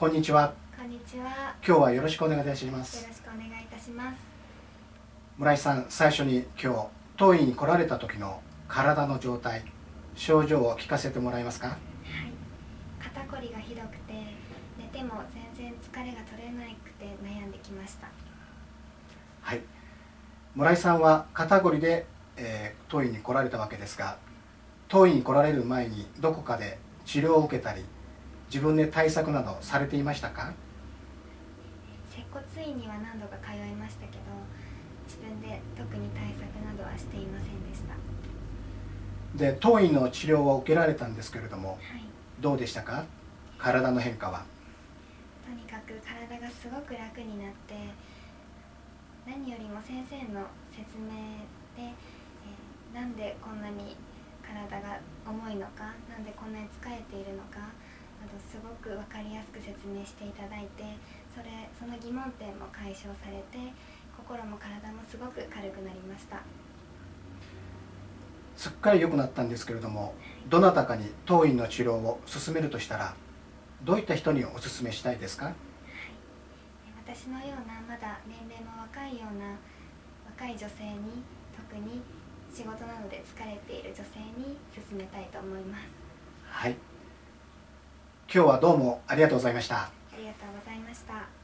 こんにちは。こんにちは。今日はよろしくお願いいたします。よろしくお願いいたします。村井さん最初に今日当院に来られた時の体の状態症状を聞かせてもらえますか？はい。肩こりがひどくて寝ても全然疲れが取れなくて悩んできました。はい。村井さんは肩こりで、えー、当院に来られたわけですが当院に来られる前にどこかで治療を受けたり自分で対策などされていましたか？接骨院には何度か通いましたけど自分で特に対策などはしていませんでした。で当院の治療を受けられたんですけれどもはい。どうでしたか？体の変化は。とにかく体がすごく楽になって何よりも先生の説明で、えーなんでこんなに体が重いのかなんでこんなに疲れているのかなどすごく分かりやすく説明していただいてそれその疑問点も解消されて心も体もすごく軽くなりました。すっかり良くなったんですけれどもどなたかに当院の治療を進めるとしたらどういった人にお勧めしたいですか？私のようなまだ年齢も若いような若い女性に特に仕事などで疲れている女性に勧めたいと思います。はい今日はどうもありがとうございました。ありがとうございました。